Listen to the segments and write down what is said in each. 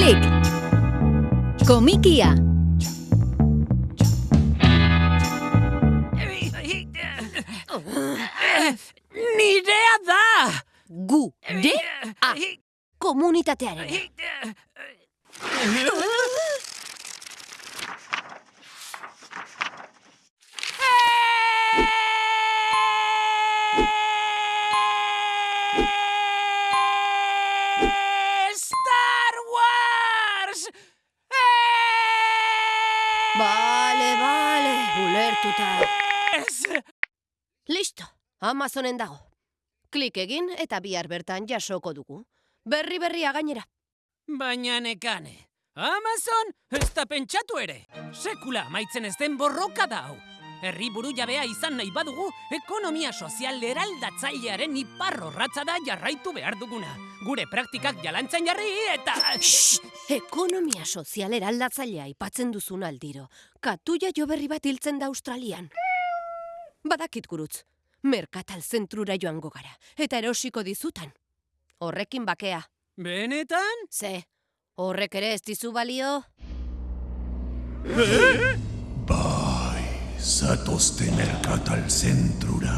Klik! Komikia! Nirea da! Gu, de, a, komunitatearen. Bale, bale, ulertuta. Ez! Listo, Amazonen dago. Klik egin eta bihar bertan jasoko dugu. Berri berria gainera. Baina nekane. Amazon ez da pentsatu ere. Sekula amaitzen ez den borroka da hau. Herri buru jabea izan nahi badugu, ekonomia sozial eraldatzailearen iparrorratza da jarraitu behar duguna. Gure praktikak jalantzen jarri eta... Shh! Ekonomia sozial eraldatzailea aipatzen duzun aldiro. Katuia jo berri bat hiltzen da Australian. Badakit gurutz, merkatal zentrura joango gara, eta erosiko dizutan. Horrekin bakea. Benetan? Ze, horrek ere ez dizu balio? Zatozte merkatal zentrura.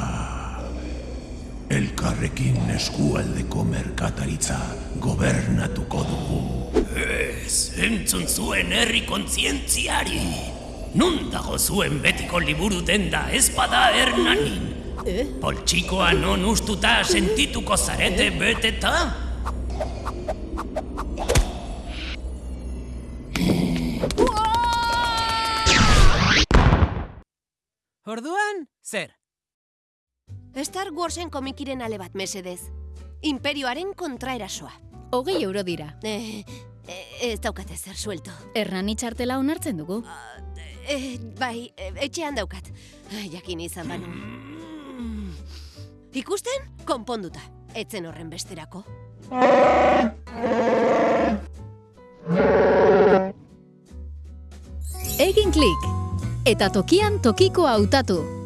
Elkarrekin eskualdeko merkataritza gobernatuko dugu. Ez, entzun zuen herri kontzientziari. Nun dago zuen betiko liburu denda ez bada hernanin. Eh? Poltsikoa non ustuta sentituko zarete beteta? Orduan, zer? Star Warsen komikiren ale bat mesedez. Imperioaren kontraerasoa. Hogei euro dira. Eh, eh, ez daukate zer suelto. Errani txartela onartzen dugu. Eh, bai, eh, etxean daukat. Jakin izan banu. Ikusten? Konponduta. Etzen horren besterako. Egin klik! Eta tokian tokiko hautatu.